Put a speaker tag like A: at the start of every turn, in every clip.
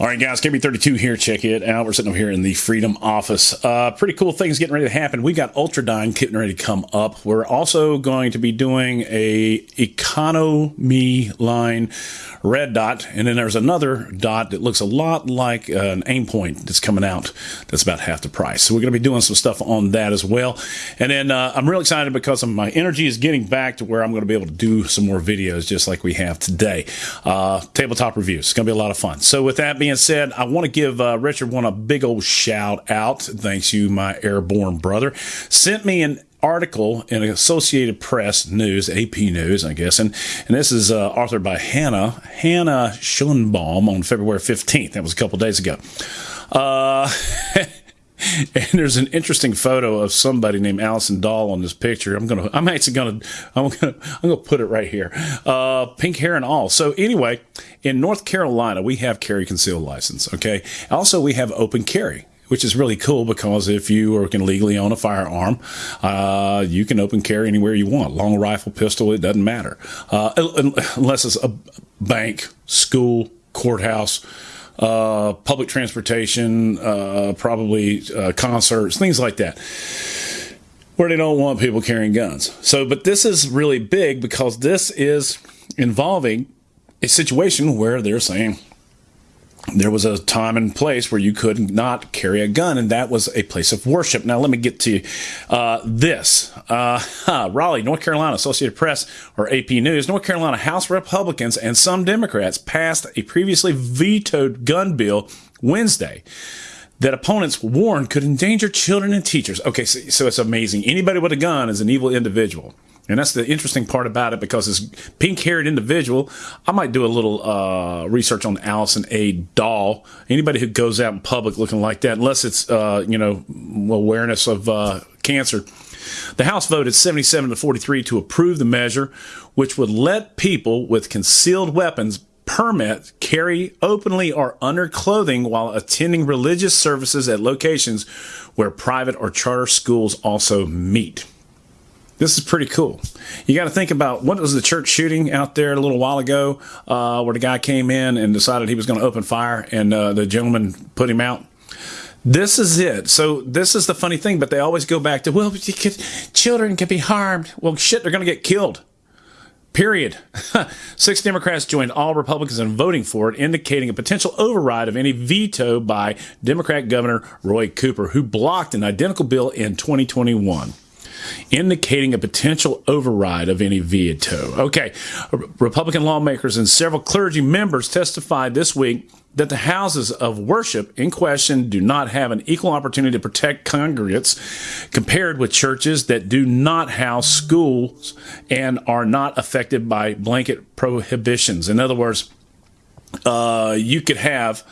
A: All right, guys, KB32 here. Check it out. We're sitting over here in the Freedom office. Uh, pretty cool things getting ready to happen. We got Ultradyne getting ready to come up. We're also going to be doing a economy line red dot, and then there's another dot that looks a lot like an Aimpoint that's coming out. That's about half the price. So we're going to be doing some stuff on that as well. And then uh, I'm real excited because my energy is getting back to where I'm going to be able to do some more videos just like we have today. Uh, tabletop reviews. It's going to be a lot of fun. So with that being being said, I want to give uh, Richard one a big old shout out. Thanks you, my airborne brother. Sent me an article in Associated Press News, AP News, I guess, and and this is uh, authored by Hannah Hannah Schoenbaum on February 15th. That was a couple days ago. Uh, and there's an interesting photo of somebody named Allison Dahle on this picture. I'm gonna, I'm actually gonna, I'm gonna, I'm gonna put it right here. Uh, pink hair and all. So anyway, in North Carolina, we have carry concealed license. Okay. Also, we have open carry which is really cool because if you can legally own a firearm, uh, you can open carry anywhere you want. Long rifle, pistol, it doesn't matter. Uh, unless it's a bank, school, courthouse, uh, public transportation, uh, probably uh, concerts, things like that, where they don't want people carrying guns. So, but this is really big because this is involving a situation where they're saying, there was a time and place where you could not carry a gun, and that was a place of worship. Now, let me get to uh, this. Uh, Raleigh, North Carolina, Associated Press, or AP News, North Carolina House Republicans and some Democrats passed a previously vetoed gun bill Wednesday that opponents warned could endanger children and teachers. Okay, so, so it's amazing. Anybody with a gun is an evil individual. And that's the interesting part about it because this pink haired individual, I might do a little uh, research on Allison A. Dahle. Anybody who goes out in public looking like that, unless it's, uh, you know, awareness of uh, cancer. The House voted 77 to 43 to approve the measure, which would let people with concealed weapons permit carry openly or under clothing while attending religious services at locations where private or charter schools also meet. This is pretty cool. You got to think about what was the church shooting out there a little while ago, uh, where the guy came in and decided he was going to open fire, and uh, the gentleman put him out. This is it. So this is the funny thing, but they always go back to well, could, children can be harmed. Well, shit, they're going to get killed. Period. Six Democrats joined all Republicans in voting for it, indicating a potential override of any veto by Democrat Governor Roy Cooper, who blocked an identical bill in 2021 indicating a potential override of any veto. Okay, Republican lawmakers and several clergy members testified this week that the houses of worship in question do not have an equal opportunity to protect congregants compared with churches that do not house schools and are not affected by blanket prohibitions. In other words, uh, you could have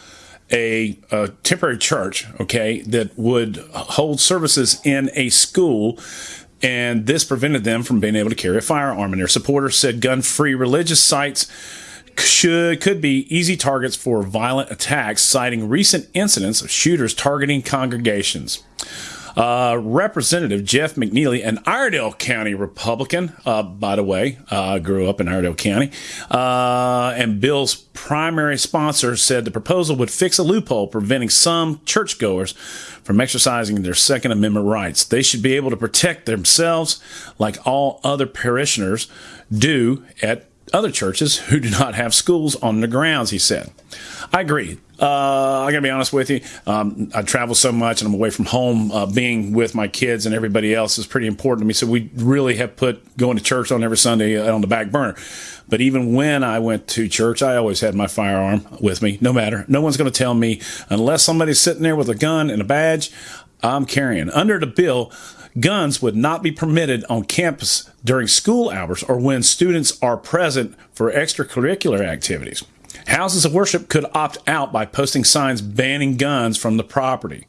A: a, a, temporary church, okay, that would hold services in a school and this prevented them from being able to carry a firearm. And their supporters said gun-free religious sites should could be easy targets for violent attacks, citing recent incidents of shooters targeting congregations. Uh, Representative Jeff McNeely, an Iredell County Republican, uh, by the way, uh, grew up in Iredell County, uh, and Bill's primary sponsor said the proposal would fix a loophole preventing some churchgoers from exercising their Second Amendment rights. They should be able to protect themselves like all other parishioners do at other churches who do not have schools on the grounds, he said. I agree. Uh, I gotta be honest with you. Um, I travel so much and I'm away from home. Uh, being with my kids and everybody else is pretty important to me. So we really have put going to church on every Sunday on the back burner. But even when I went to church, I always had my firearm with me, no matter. No one's going to tell me unless somebody's sitting there with a gun and a badge. I'm carrying. Under the bill, guns would not be permitted on campus during school hours or when students are present for extracurricular activities. Houses of worship could opt out by posting signs banning guns from the property.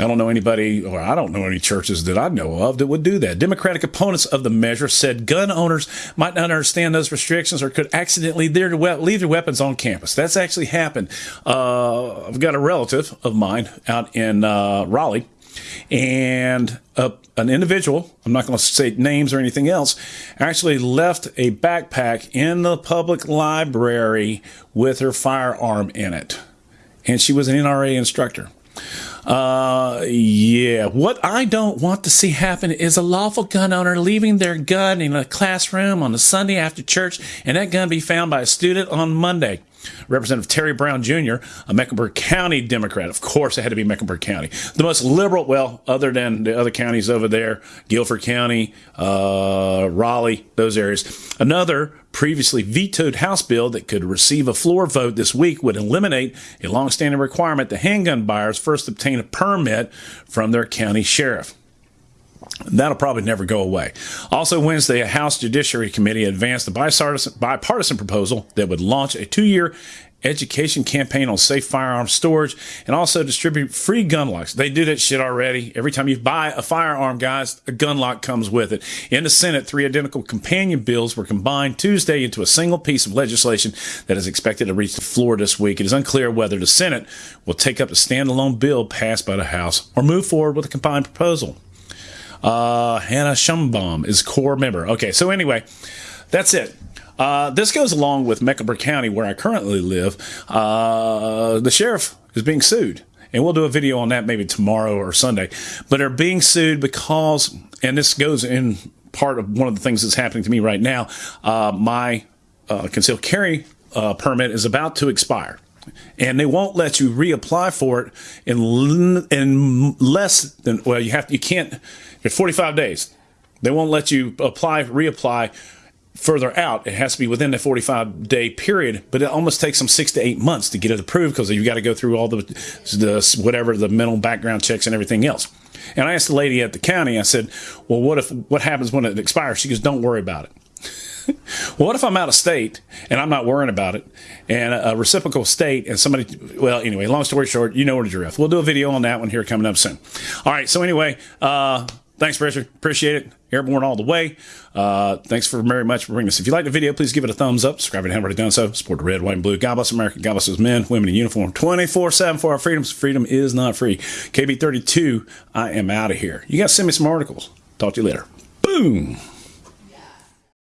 A: I don't know anybody, or I don't know any churches that I know of that would do that. Democratic opponents of the measure said gun owners might not understand those restrictions or could accidentally leave their weapons on campus. That's actually happened. Uh, I've got a relative of mine out in uh, Raleigh and an individual, I'm not going to say names or anything else, actually left a backpack in the public library with her firearm in it. and she was an NRA instructor. Uh, yeah. What I don't want to see happen is a lawful gun owner leaving their gun in a classroom on a Sunday after church, and that gun be found by a student on Monday. Representative Terry Brown Jr., a Mecklenburg County Democrat. Of course, it had to be Mecklenburg County. The most liberal, well, other than the other counties over there, Guilford County, uh, Raleigh, those areas. Another previously vetoed House bill that could receive a floor vote this week would eliminate a longstanding requirement that handgun buyers first obtain a permit from their county sheriff. That'll probably never go away. Also, Wednesday, a House Judiciary Committee advanced a bipartisan, bipartisan proposal that would launch a two year education campaign on safe firearm storage and also distribute free gun locks. They do that shit already. Every time you buy a firearm, guys, a gun lock comes with it. In the Senate, three identical companion bills were combined Tuesday into a single piece of legislation that is expected to reach the floor this week. It is unclear whether the Senate will take up the standalone bill passed by the House or move forward with a combined proposal. Uh, Hannah Schoenbaum is corps member. Okay, so anyway, that's it. Uh, this goes along with Mecklenburg County, where I currently live. Uh, the sheriff is being sued. And we'll do a video on that maybe tomorrow or Sunday. But they're being sued because, and this goes in part of one of the things that's happening to me right now. Uh, my uh, concealed carry uh, permit is about to expire and they won't let you reapply for it in in less than well you have you can't it's 45 days. They won't let you apply reapply further out. It has to be within the 45 day period but it almost takes them six to eight months to get it approved because you've got to go through all the, the whatever the mental background checks and everything else. And i asked the lady at the county i said well what if what happens when it expires? She goes don't worry about it well, what if I'm out of state and I'm not worrying about it, and a, reciprocal state and somebody? Well, anyway, long story short, you know where to drift. We'll do a video on that one here coming up soon. All right. So anyway, uh, thanks, Richard. Appreciate it. Airborne all the way. Uh, thanks for very much for bringing this. If you like the video, please give it a thumbs up. Subscribe if you haven't already done so. Support the red, white, and blue. God bless America. God bless those men, women in uniform 24 7 for our freedoms. Freedom is not free. KB32, I am out of here. You got to send me some articles. Talk to you later. Boom.